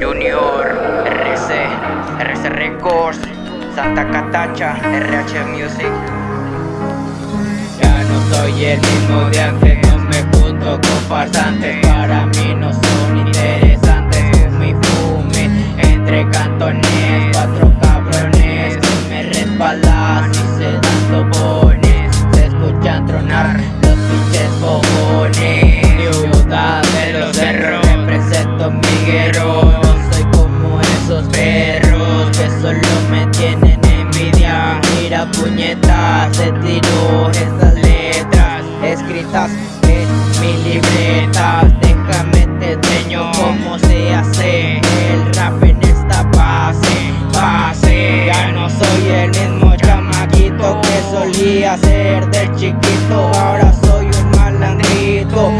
Junior, RC, RC Records, Santa Catacha, RH Music. Ya no soy el mismo de antes, no me junto con farsantes, para mí no son interesantes. Fume y fume entre cantones, cuatro cabrones que me respaldan y se dan tobones. Se escuchan tronar los pinches fogones. Se tiró esas letras escritas en mi libreta. Déjame te enseño cómo se hace el rap en esta base, base. Ya no soy el mismo chamaquito que solía ser de chiquito. Ahora soy un malandrito.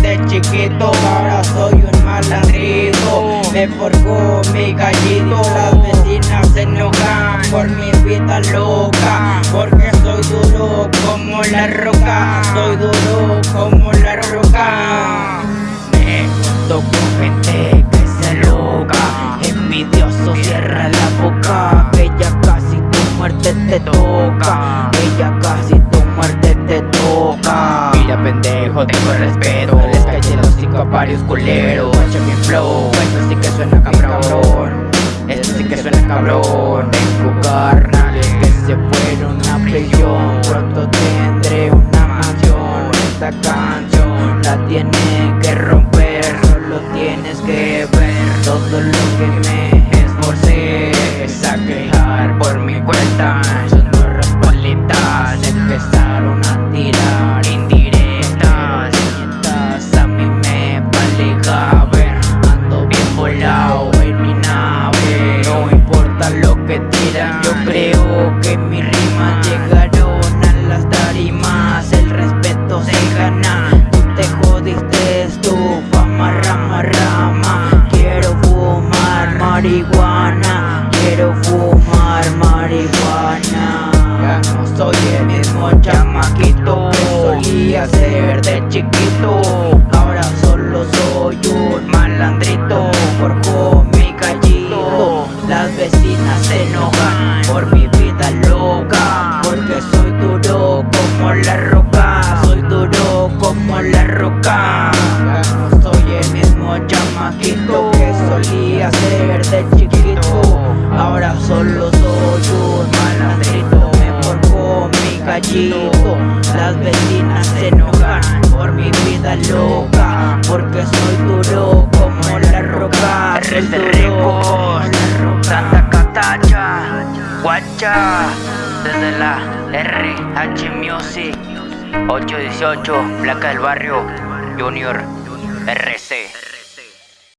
Ser de chiquito. Ahora soy un malandrito. Me forjó mi gallito. Las vecinas se te toca. Mira pendejo, tengo respeto. Les calle los cinco a varios culeros. Echa mi flow, esto sí que suena cabrón. Esto sí que suena cabrón. Tengo carnales que se fueron a prisión. Pronto tendré una mansión. Esta canción la tiene que romper. Solo tienes que ver todo lo que me esforcé. A quejar por mi cuenta. Yo creo que mis rimas llegaron a las tarimas. El respeto se gana. Tú te jodiste, tu fama, rama, rama. Quiero fumar marihuana. Quiero fumar marihuana. Ya no soy el mismo chamaquito que solía ser de chiquito. Ahora solo soy un malandrito. Forjó solo soy un malandrito. Me forjó mi gallito. Las vecinas se enojan por mi vida loca. Porque soy duro como la roca. Soy RC duro como la roca. Santa Catacha, Guacha, desde la RH Music. 818, placa del barrio, Junior, RC.